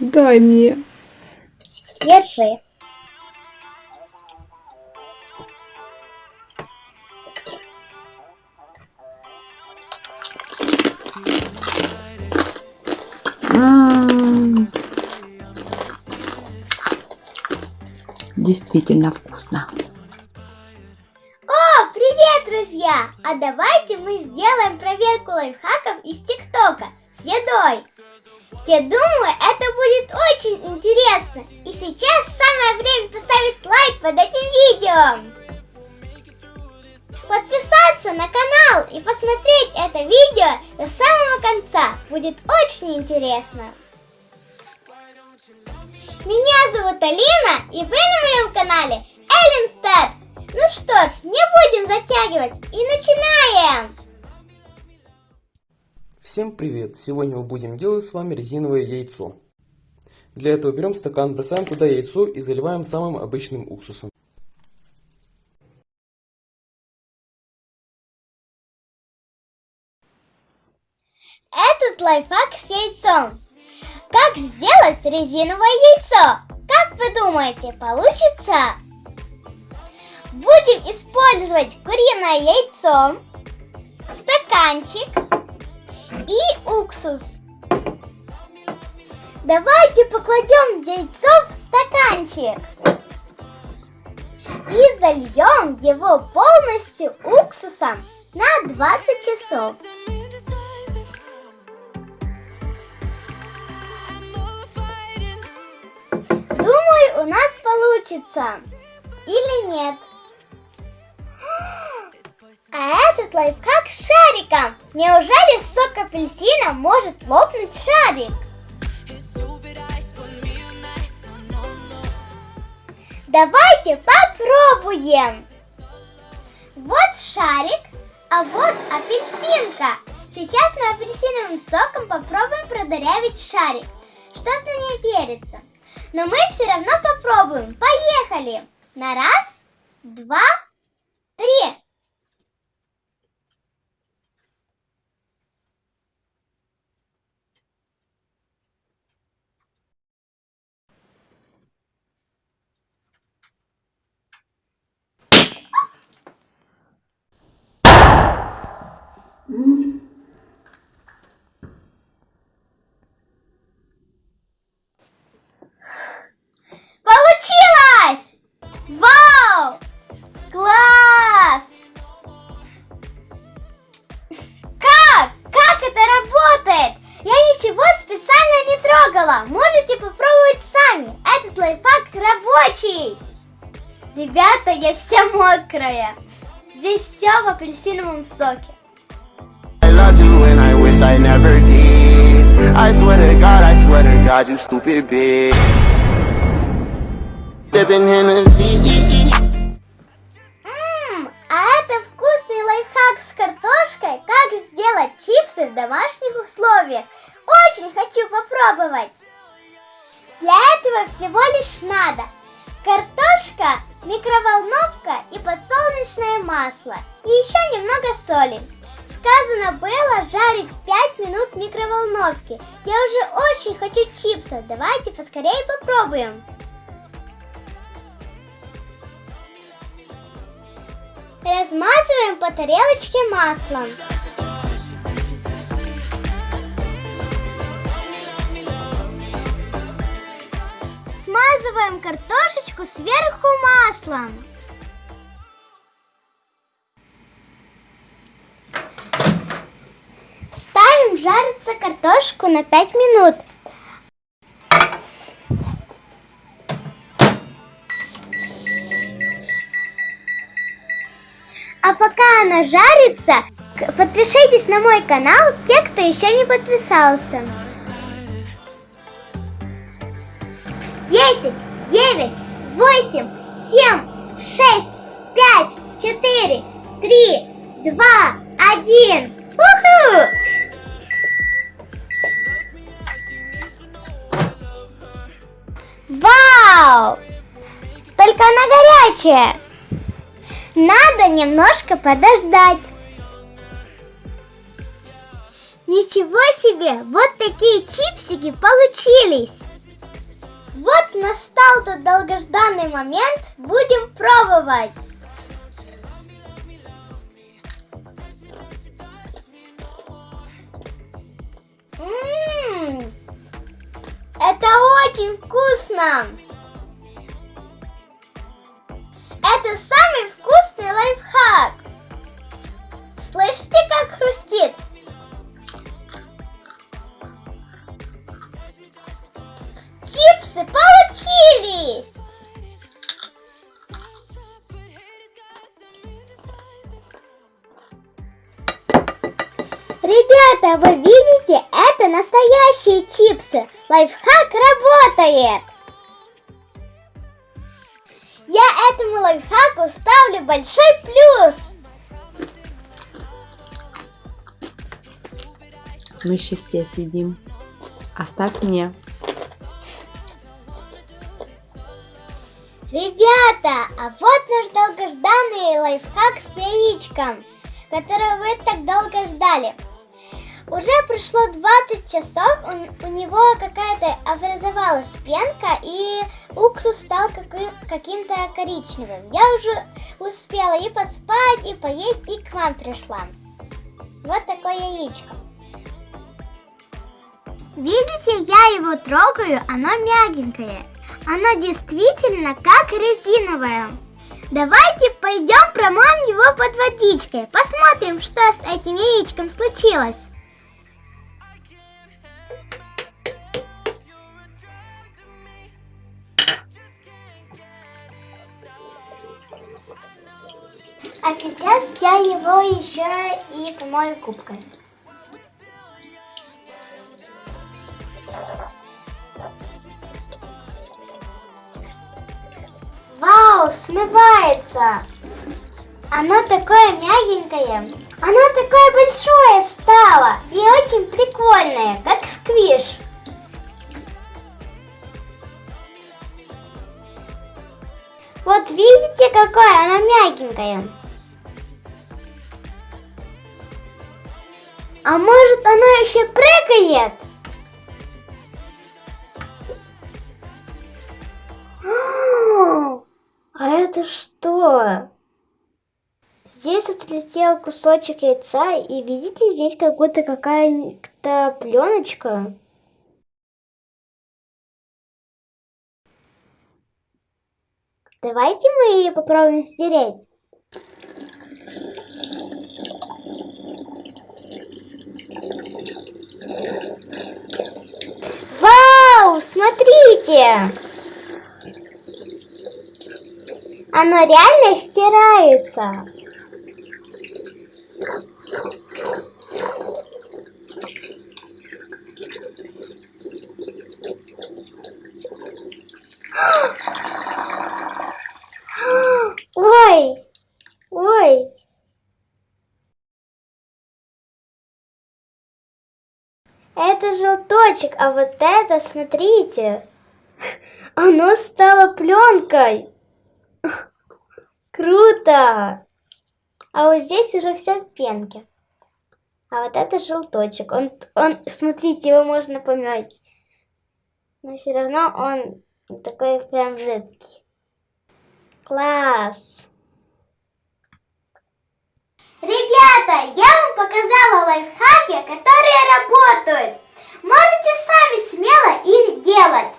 Дай мне. Держи. Действительно вкусно. О, привет, друзья! А давайте мы сделаем проверку лайфхаков из ТикТока с едой. Я думаю, это будет очень интересно. И сейчас самое время поставить лайк под этим видео. Подписаться на канал и посмотреть это видео до самого конца. Будет очень интересно. Меня зовут Алина, и вы на моем канале Эллен Стар. Ну что ж, не будем затягивать и начинаем! Всем привет! Сегодня мы будем делать с вами резиновое яйцо. Для этого берем стакан, бросаем туда яйцо и заливаем самым обычным уксусом. Этот лайфхак с яйцом. Как сделать резиновое яйцо? Как вы думаете, получится? Будем использовать куриное яйцо, стаканчик и уксус. Давайте покладем яйцо в стаканчик и зальем его полностью уксусом на 20 часов. Думаю, у нас получится. Или нет? А этот лайфхак с шариком. Неужели сок апельсина может лопнуть шарик? Давайте попробуем. Вот шарик, а вот апельсинка. Сейчас мы апельсиновым соком попробуем продырявить шарик. Что-то не верится. Но мы все равно попробуем. Поехали! На раз, два, три. Получилось! Вау! Класс! Как? Как это работает? Я ничего специально не трогала. Можете попробовать сами. Этот лайфхак рабочий. Ребята, я вся мокрая. Здесь все в апельсиновом соке. Wish I never did. I swear to God, I swear to God, you stupid bitch. Ммм, а это вкусный лайфхак с картошкой. Как сделать чипсы в домашних условиях. Очень хочу попробовать. Для этого всего лишь надо картошка, микроволновка и подсолнечное масло. И еще немного соли. Сказано было жарить 5 минут в микроволновке. Я уже очень хочу чипсов. Давайте поскорее попробуем. Размазываем по тарелочке маслом. Смазываем картошечку сверху маслом. Ставим жариться картошку на 5 минут. А пока она жарится, подпишитесь на мой канал, те, кто еще не подписался. 10, 9, 8, 7, 6, 5, 4, 3, 2, 1. Уху! Вау! Только она горячая. Надо немножко подождать. Ничего себе, вот такие чипсики получились. настал тот долгожданный момент, будем пробовать. Очень вкусно. Это самый вкусный лайфхак. Слышите, как хрустит? Чипсы получились! Ребята, вы видите, настоящие чипсы. Лайфхак работает. Я этому лайфхаку ставлю большой плюс. Мы сейчас съедим. Оставь мне. Ребята, а вот наш долгожданный лайфхак с яичком, который вы так долго ждали. Уже прошло 20 часов, он, у него какая-то образовалась пенка, и уксус стал каким- каким-то коричневым. Я уже успела и поспать, и поесть, и к вам пришла. Вот такое яичко. Видите, я его трогаю, оно мягенькое. Оно действительно как резиновое. Давайте пойдем промоем его под водичкой. Посмотрим, что с этим яичком случилось. А сейчас я его еще и помою губкой. Вау, смывается! Оно такое мягенькое. Оно такое большое стало и очень прикольное, как сквиш. Вот видите, какое оно мягенькое? А может оно еще прыгает? А это что? Здесь отлетел кусочек яйца, и видите, здесь как будто какая-то пленочка. Давайте мы ее попробуем стереть. Вау, смотрите! Оно реально стирается. Это желточек, а вот это, смотрите, оно стало пленкой. Круто! А вот здесь уже все в. А вот это желточек. Он, он, смотрите, его можно помять. Но все равно он такой прям жидкий. Класс! Ребята, я вам показала лайфхаки, которые работают. Можете сами смело их делать.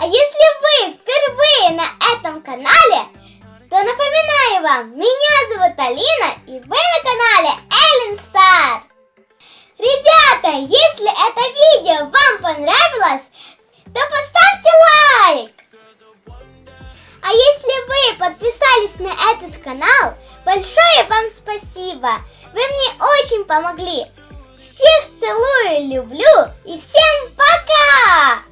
А если вы впервые на этом канале, то напоминаю вам, меня зовут Алина, и вы на канале Эллен Стар. Ребята, если это видео вам понравилось, то поставьте лайк. А если вы подписались на этот канал, большое вам спасибо. Вы мне очень помогли. Всех целую, люблю и всем пока!